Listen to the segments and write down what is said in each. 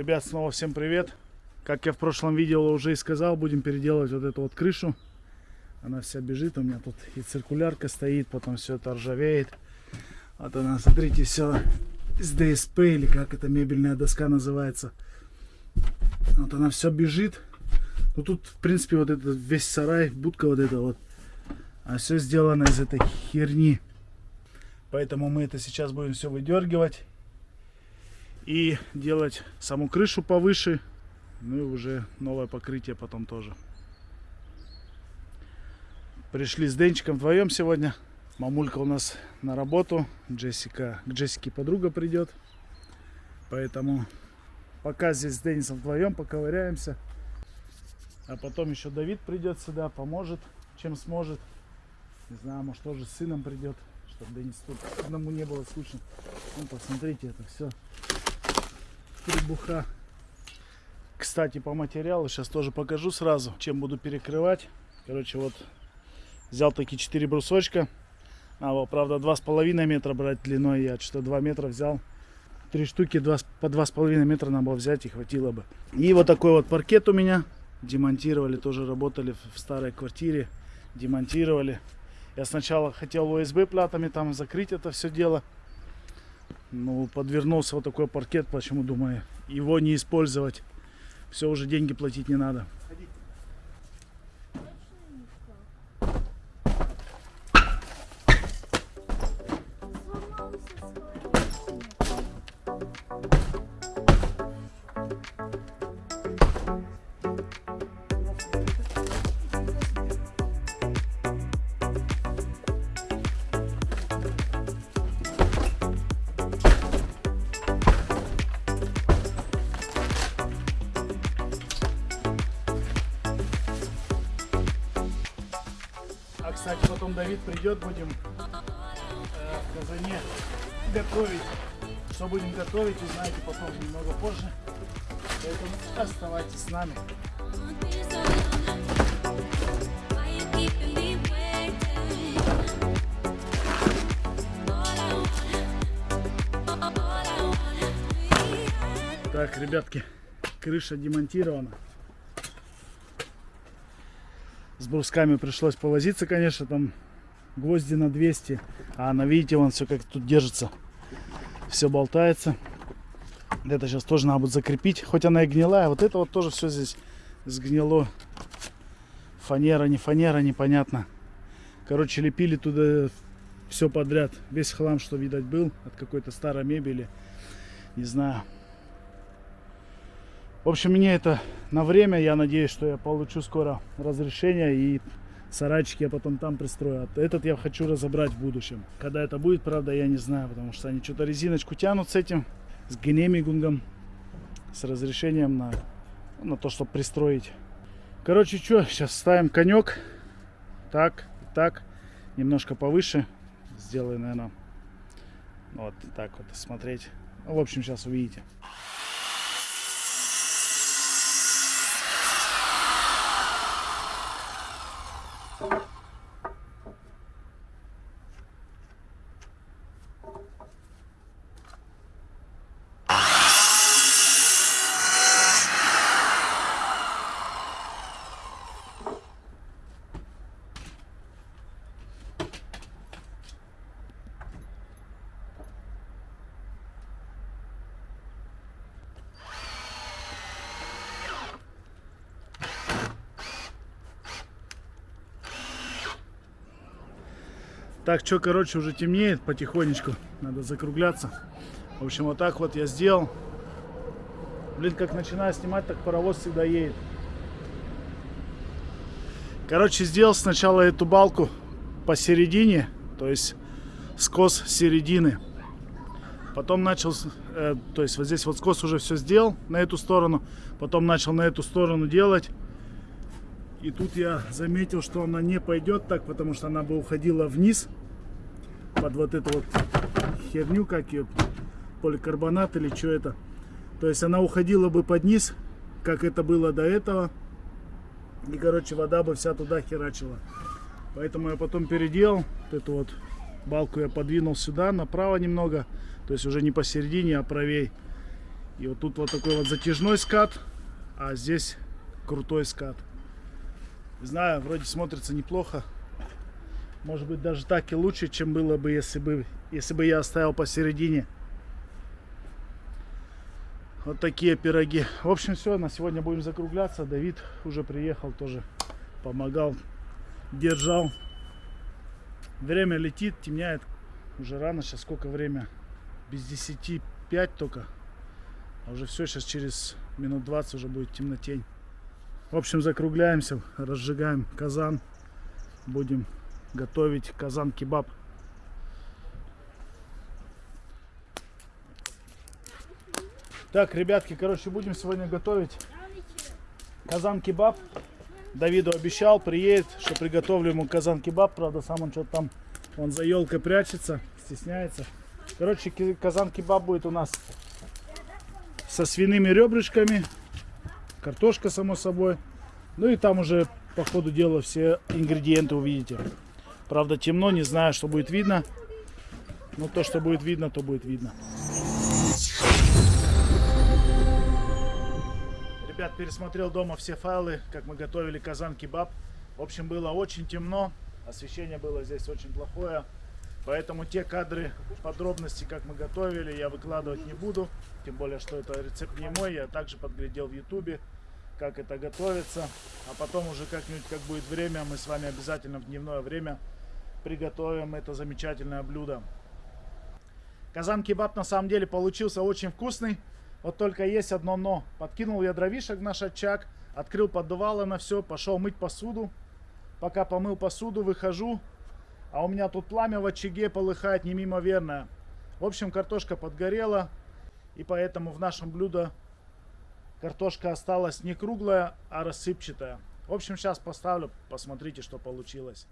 Ребят, снова всем привет. Как я в прошлом видео уже и сказал, будем переделывать вот эту вот крышу. Она вся бежит, у меня тут и циркулярка стоит, потом все это ржавеет. Вот она, смотрите, все с ДСП, или как это мебельная доска называется. Вот она все бежит. Ну тут, в принципе, вот этот весь сарай, будка вот эта вот. А все сделано из этой херни. Поэтому мы это сейчас будем все выдергивать. И делать саму крышу повыше. Ну и уже новое покрытие потом тоже. Пришли с Денчиком вдвоем сегодня. Мамулька у нас на работу. Джессика, к Джессике подруга придет. Поэтому пока здесь с Денисом вдвоем поковыряемся. А потом еще Давид придет сюда, поможет, чем сможет. Не знаю, может тоже с сыном придет, чтобы Денис тут одному не было скучно. Ну, посмотрите, это все требуха. Кстати, по материалу сейчас тоже покажу сразу, чем буду перекрывать. Короче, вот взял такие 4 брусочка. А, правда, 2,5 метра брать длиной. Я что 2 метра взял. Три штуки 2, по 2,5 метра надо было взять и хватило бы. И вот такой вот паркет у меня демонтировали, тоже работали в старой квартире, демонтировали. Я сначала хотел ОСБ платами там закрыть это все дело. Ну, подвернулся вот такой паркет, почему думаю, его не использовать. Все, уже деньги платить не надо. Кстати, потом Давид придет, будем э, в казане готовить. Что будем готовить, узнаете потом немного позже. Поэтому оставайтесь с нами. Так, ребятки, крыша демонтирована. С брусками пришлось повозиться, конечно, там гвозди на 200. А на видите, вон все как тут держится. Все болтается. Это сейчас тоже надо будет закрепить. Хоть она и гнилая. Вот это вот тоже все здесь сгнило. Фанера, не фанера, непонятно. Короче, лепили туда все подряд. Весь хлам, что, видать, был от какой-то старой мебели. Не знаю. В общем, мне это на время. Я надеюсь, что я получу скоро разрешение и сарайчики я потом там пристрою. Этот я хочу разобрать в будущем. Когда это будет, правда, я не знаю, потому что они что-то резиночку тянут с этим, с генемигунгом, с разрешением на, на то, чтобы пристроить. Короче, что, сейчас ставим конек. Так, так, немножко повыше. Сделаю, наверное, вот так вот смотреть. В общем, сейчас увидите. Так, что, короче, уже темнеет потихонечку. Надо закругляться. В общем, вот так вот я сделал. Блин, как начинаю снимать, так паровоз всегда едет. Короче, сделал сначала эту балку посередине, то есть скос середины. Потом начал, э, то есть вот здесь вот скос уже все сделал на эту сторону. Потом начал на эту сторону делать. И тут я заметил, что она не пойдет так, потому что она бы уходила вниз под вот эту вот херню, как ее, поликарбонат или что это. То есть она уходила бы под низ, как это было до этого. И, короче, вода бы вся туда херачила. Поэтому я потом переделал вот эту вот балку я подвинул сюда, направо немного. То есть уже не посередине, а правей. И вот тут вот такой вот затяжной скат, а здесь крутой скат. Не знаю, вроде смотрится неплохо. Может быть даже так и лучше, чем было бы, если бы, если бы я оставил посередине. Вот такие пироги. В общем, все, на сегодня будем закругляться. Давид уже приехал, тоже помогал, держал. Время летит, темняет. Уже рано, сейчас сколько время? Без 10, 5 только. А уже все, сейчас через минут 20 уже будет темнотень. В общем, закругляемся, разжигаем казан. Будем готовить казан-кебаб. Так, ребятки, короче, будем сегодня готовить казан-кебаб. Давиду обещал, приедет, что приготовлю ему казан-кебаб. Правда, сам он что-то там, он за елкой прячется, стесняется. Короче, казан-кебаб будет у нас со свиными ребрышками, картошка, само собой. Ну и там уже по ходу дела все ингредиенты увидите. Правда, темно, не знаю, что будет видно. Но то, что будет видно, то будет видно. Ребят, пересмотрел дома все файлы, как мы готовили казан-кебаб. В общем, было очень темно. Освещение было здесь очень плохое. Поэтому те кадры, подробности, как мы готовили, я выкладывать не буду. Тем более, что это рецепт не мой. Я также подглядел в ютубе, как это готовится. А потом уже как-нибудь, как будет время, мы с вами обязательно в дневное время приготовим это замечательное блюдо. Казан-кебаб на самом деле получился очень вкусный. Вот только есть одно но. Подкинул я дровишек в наш очаг, открыл поддувало на все, пошел мыть посуду. Пока помыл посуду, выхожу, а у меня тут пламя в очаге полыхает немимоверное. В общем, картошка подгорела, и поэтому в нашем блюдо картошка осталась не круглая, а рассыпчатая. В общем, сейчас поставлю, посмотрите, что получилось.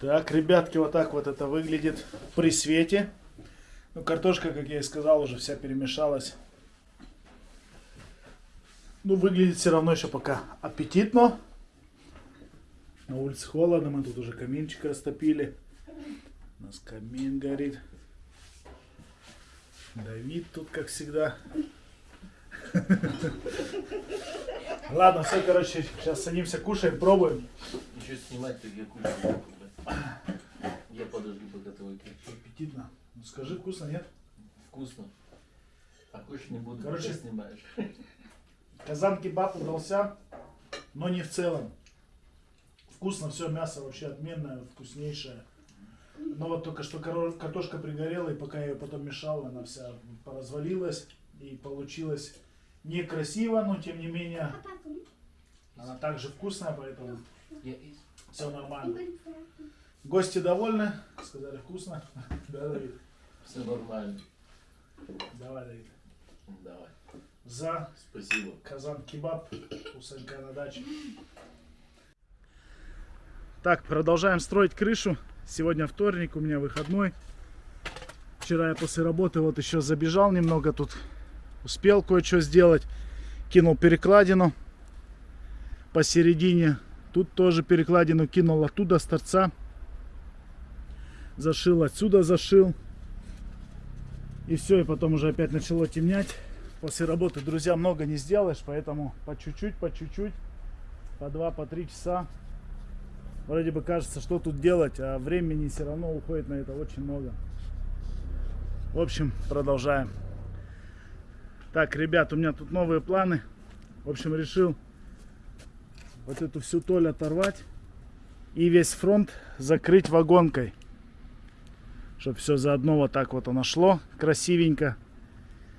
Так, ребятки, вот так вот это выглядит при свете. Ну, картошка, как я и сказал, уже вся перемешалась. Ну, выглядит все равно еще пока аппетитно. На улице холодно, мы тут уже каминчик растопили. У нас камин горит. Давид тут, как всегда. Ладно, все, короче, сейчас садимся, кушаем, пробуем. Еще снимать, так я кушаю. Я подожду, пока ты выключишь. Аппетитно. Ну скажи, вкусно, нет? Вкусно. А кушать не буду, Короче, снимаешь. Казан кебаб удался, но не в целом. Вкусно все, мясо вообще отменное, вкуснейшее. Но вот только что картошка пригорела, и пока я ее потом мешал, она вся поразвалилась. И получилось некрасиво, но тем не менее она также вкусная, поэтому все нормально. Гости довольны, сказали вкусно. Да, Давид? Все нормально. Давай, Давид. Давай. За Спасибо. Казан кебаб у Санька на даче. Так, продолжаем строить крышу. Сегодня вторник, у меня выходной. Вчера я после работы вот еще забежал немного тут. Успел кое-что сделать. Кинул перекладину посередине. Тут тоже перекладину кинул оттуда с торца. Зашил отсюда, зашил. И все, и потом уже опять начало темнять. После работы, друзья, много не сделаешь, поэтому по чуть-чуть, по чуть-чуть, по два, по три часа. Вроде бы кажется, что тут делать, а времени все равно уходит на это очень много. В общем, продолжаем. Так, ребят, у меня тут новые планы. В общем, решил вот эту всю толь оторвать и весь фронт закрыть вагонкой. Чтобы все заодно вот так вот оно шло красивенько.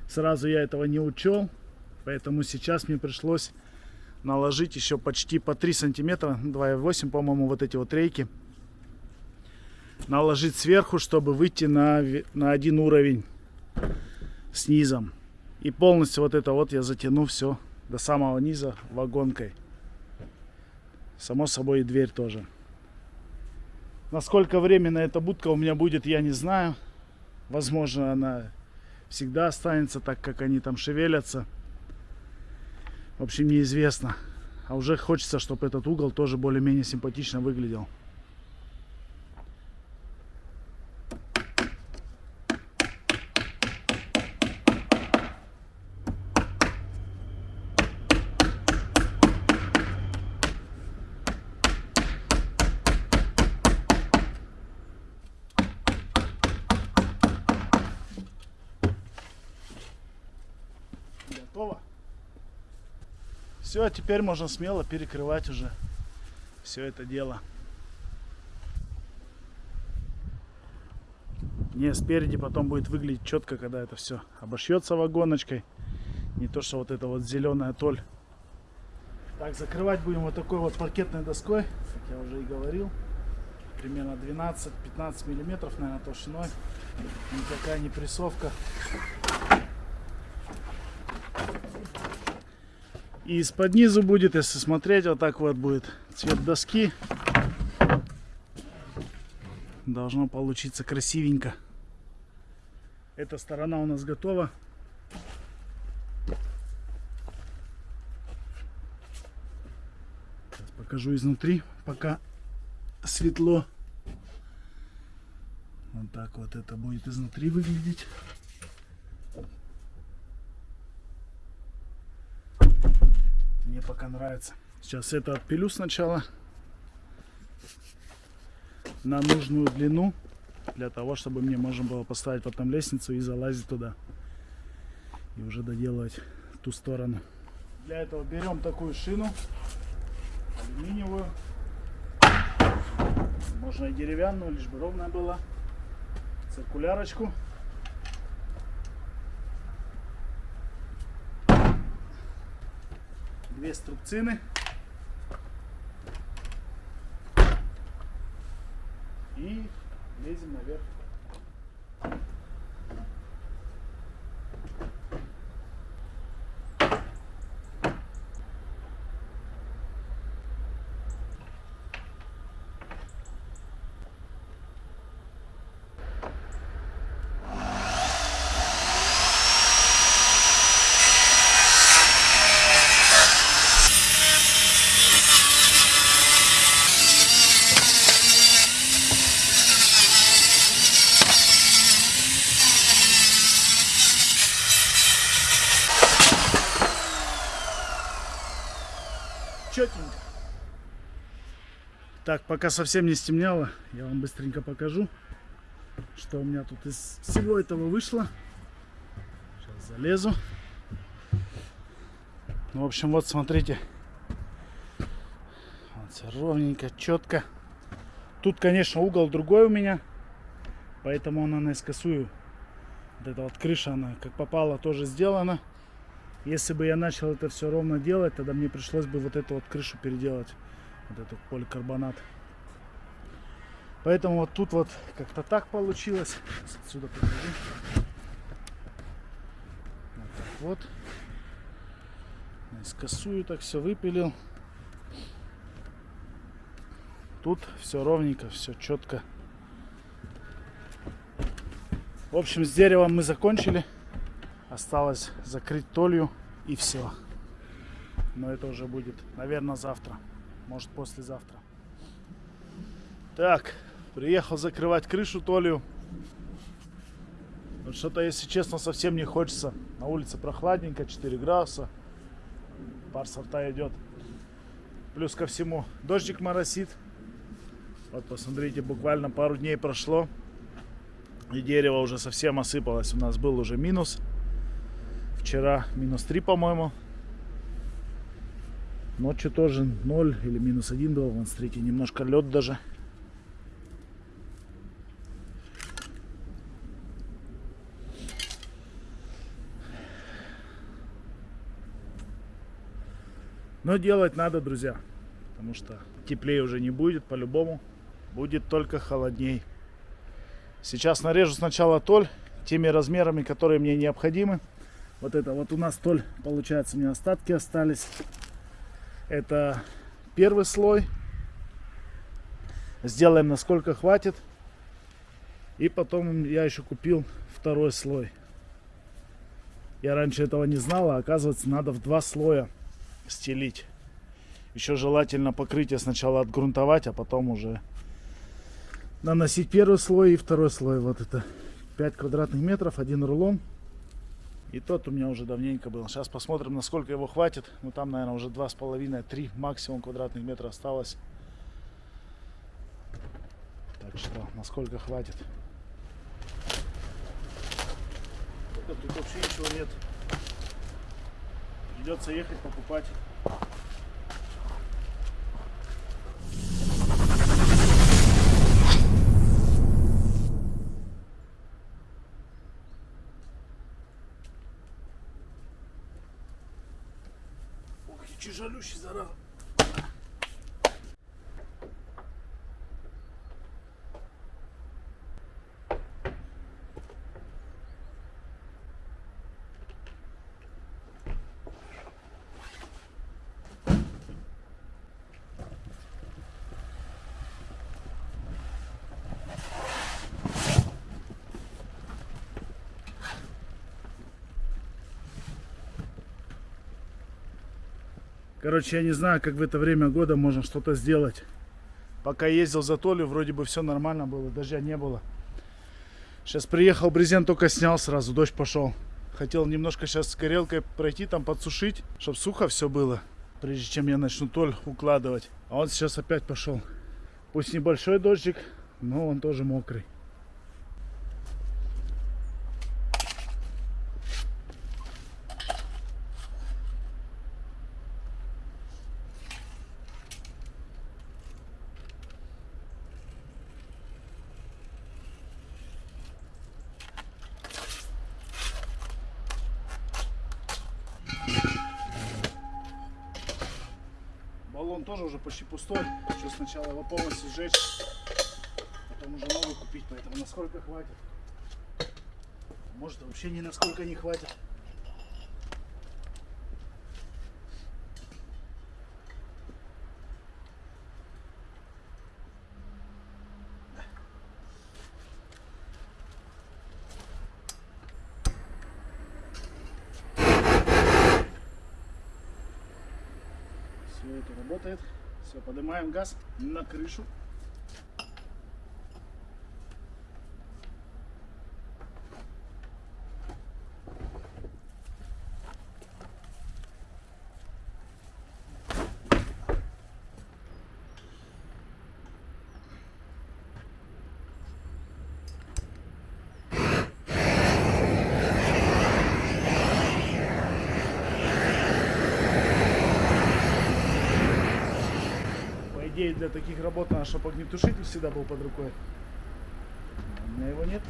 Сразу я этого не учел, поэтому сейчас мне пришлось наложить еще почти по 3 сантиметра, 2,8 по-моему, вот эти вот рейки. Наложить сверху, чтобы выйти на, на один уровень с низом. И полностью вот это вот я затяну все до самого низа вагонкой. Само собой и дверь тоже. Насколько временно эта будка у меня будет, я не знаю. Возможно, она всегда останется так, как они там шевелятся. В общем, неизвестно. А уже хочется, чтобы этот угол тоже более-менее симпатично выглядел. Готово. Все, теперь можно смело перекрывать уже все это дело. Не, спереди потом будет выглядеть четко, когда это все обошьется вагоночкой. Не то, что вот это вот зеленая толь. Так, закрывать будем вот такой вот паркетной доской, как я уже и говорил. Примерно 12-15 миллиметров, наверное, толщиной. Никакая не прессовка. И из-под низу будет, если смотреть, вот так вот будет цвет доски. Должно получиться красивенько. Эта сторона у нас готова. Сейчас покажу изнутри, пока светло. Вот так вот это будет изнутри выглядеть. Мне пока нравится. Сейчас это отпилю сначала на нужную длину для того, чтобы мне можно было поставить потом лестницу и залазить туда и уже доделывать ту сторону. Для этого берем такую шину алюминиевую, можно и деревянную, лишь бы ровная была, циркулярочку. Две струбцины. И лезем наверх. Так, пока совсем не стемнело, я вам быстренько покажу, что у меня тут из всего этого вышло. Сейчас залезу. Ну, в общем, вот смотрите. Вот все ровненько, четко. Тут, конечно, угол другой у меня, поэтому она наискосую. Вот эта вот крыша, она как попала, тоже сделана. Если бы я начал это все ровно делать, тогда мне пришлось бы вот эту вот крышу переделать. Вот этот поликарбонат. Поэтому вот тут вот как-то так получилось. Отсюда покажу. Вот так вот. Наискосую так все выпилил. Тут все ровненько, все четко. В общем, с деревом мы закончили. Осталось закрыть толью и все. Но это уже будет, наверное, завтра. Может, послезавтра. Так, приехал закрывать крышу толью. Вот что-то, если честно, совсем не хочется. На улице прохладненько, 4 градуса. Пар сорта идет. Плюс ко всему дождик моросит. Вот посмотрите, буквально пару дней прошло. И дерево уже совсем осыпалось. У нас был уже минус. Вчера минус 3, по-моему. Ночью тоже 0 или минус 1 был. Вон, смотрите, немножко лед даже. Но делать надо, друзья. Потому что теплее уже не будет, по-любому. Будет только холодней. Сейчас нарежу сначала толь теми размерами, которые мне необходимы. Вот это вот у нас толь, получается, мне остатки остались. Это первый слой. Сделаем насколько хватит. И потом я еще купил второй слой. Я раньше этого не знал, а оказывается надо в два слоя стелить. Еще желательно покрытие сначала отгрунтовать, а потом уже наносить первый слой и второй слой. Вот это 5 квадратных метров, один рулон. И тот у меня уже давненько был. Сейчас посмотрим, насколько его хватит. Ну там, наверное, уже 2,5-3 максимум квадратных метра осталось. Так что, насколько хватит. Тут вообще ничего нет. Придется ехать покупать. И Короче, я не знаю, как в это время года можно что-то сделать. Пока ездил за Толю, вроде бы все нормально было, дождя не было. Сейчас приехал, брезент только снял сразу, дождь пошел. Хотел немножко сейчас с горелкой пройти, там подсушить, чтобы сухо все было, прежде чем я начну Толь укладывать. А он сейчас опять пошел. Пусть небольшой дождик, но он тоже мокрый. Баллон тоже уже почти пустой. Хочу сначала его полностью сжечь, потом уже новый купить, поэтому насколько хватит. Может насколько не хватит. Все это работает. Все, поднимаем газ на крышу. По идее, для таких работ надо, чтобы огнетушитель всегда был под рукой. У меня его нет.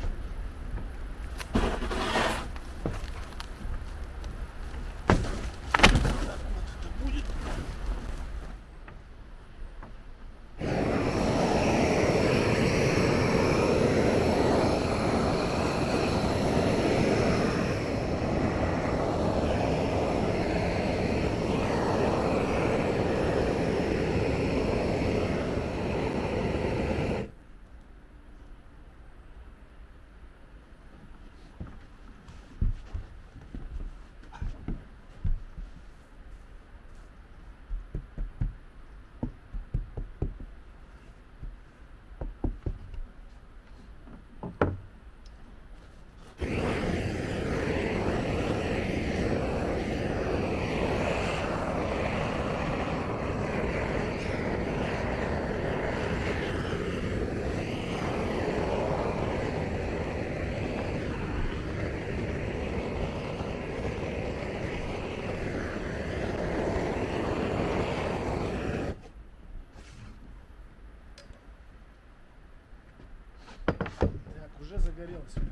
Так, уже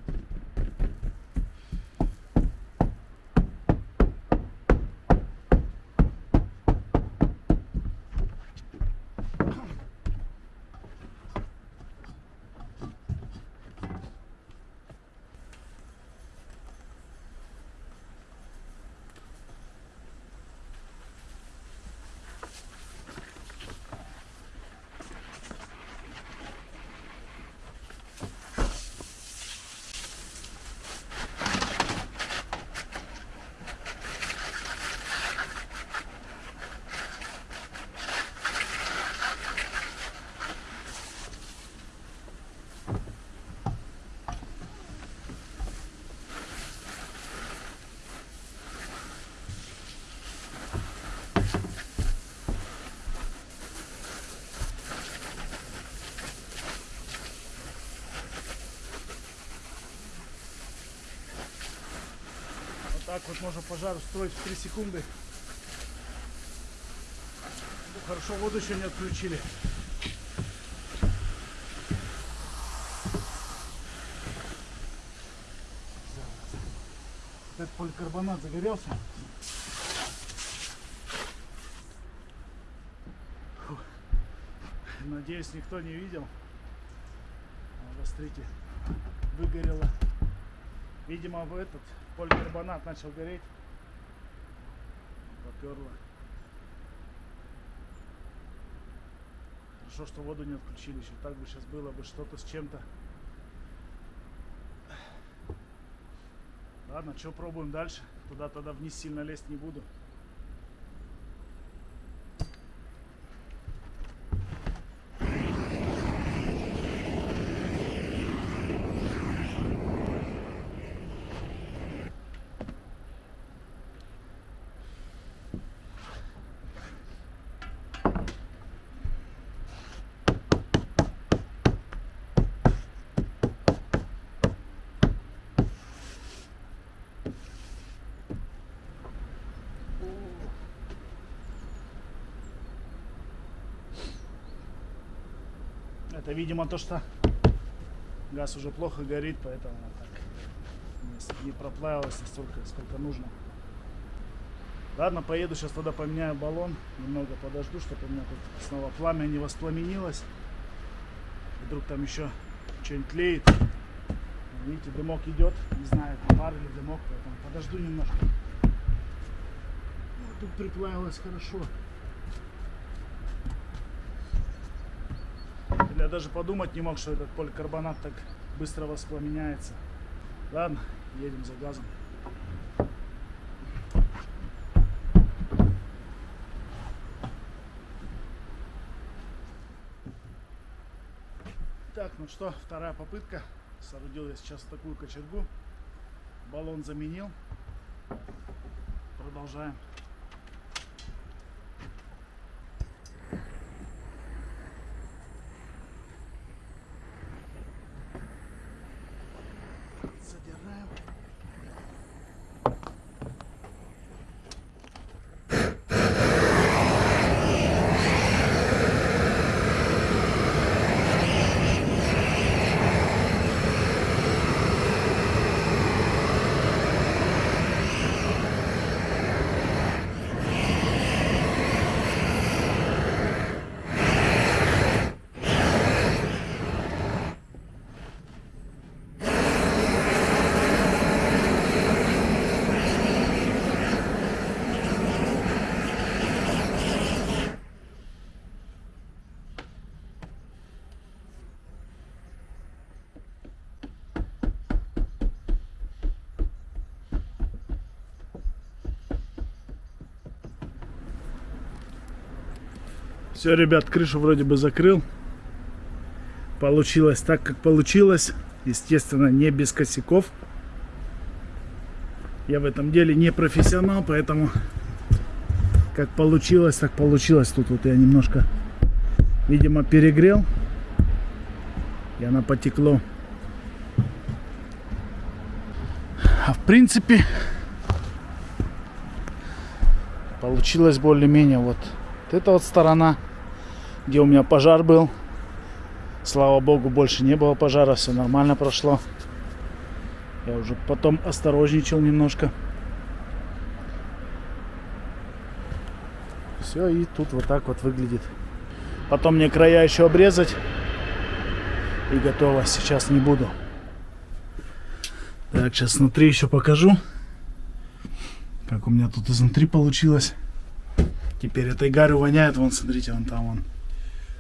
так вот можно пожар устроить в 3 секунды. Хорошо, воду еще не отключили. Этот поликарбонат загорелся. Фух. Надеюсь, никто не видел. А, смотрите, выгорело. Видимо, в этот поликарбонат начал гореть. Поперло. Хорошо, что воду не отключили еще. Так бы сейчас было бы что-то с чем-то. Ладно, что пробуем дальше. Туда тогда вниз сильно лезть не буду. Это, видимо, то, что газ уже плохо горит, поэтому она так не- проплавилась настолько, сколько нужно. Ладно, поеду сейчас тогда поменяю баллон. Немного подожду, чтобы у меня тут снова пламя не воспламенилось. Вдруг там еще что-нибудь тлеет. Видите, дымок идет. Не знаю, это пар или дымок, поэтому подожду немножко. Вот тут приплавилось хорошо. Я даже подумать не мог, что этот поликарбонат так быстро воспламеняется. Ладно, едем за газом. Так, ну что, вторая попытка. Соорудил я сейчас такую кочергу. Баллон заменил. Продолжаем. Все, ребят, крышу вроде бы закрыл. Получилось так, как получилось. Естественно, не без косяков. Я в этом деле не профессионал, поэтому как получилось, так получилось. Тут вот я немножко, видимо, перегрел. И она потекло. А в принципе, получилось более-менее вот вот эта вот сторона, где у меня пожар был. Слава богу, больше не было пожара, все нормально прошло. Я уже потом осторожничал немножко. Все, и тут вот так вот выглядит. Потом мне края еще обрезать. И готово. Сейчас не буду. Так, сейчас внутри еще покажу. Как у меня тут изнутри получилось. Теперь этой гарью воняет. Вон, смотрите, вон там вон.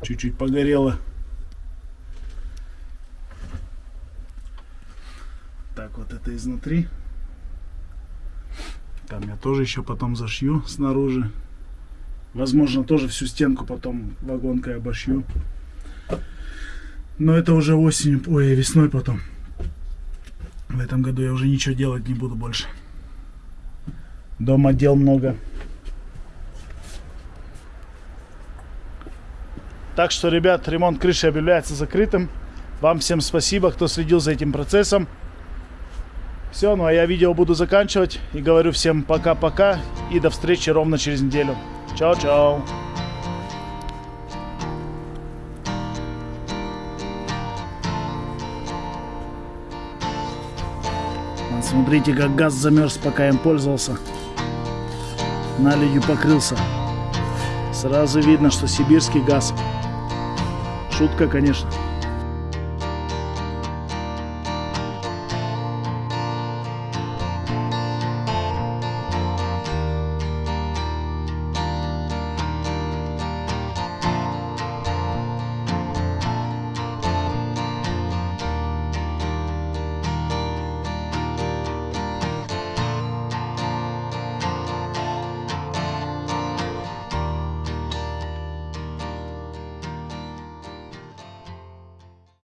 Чуть-чуть погорело. Так, вот это изнутри. Там я тоже еще потом зашью снаружи. Возможно, тоже всю стенку потом вагонкой обошью. Но это уже осенью, ой, весной потом. В этом году я уже ничего делать не буду больше. Дома дел много. Так что, ребят, ремонт крыши объявляется закрытым. Вам всем спасибо, кто следил за этим процессом. Все, ну а я видео буду заканчивать. И говорю всем пока-пока. И до встречи ровно через неделю. Чао-чао. Смотрите, как газ замерз, пока им пользовался. Наледью покрылся. Сразу видно, что сибирский газ Шутка, конечно.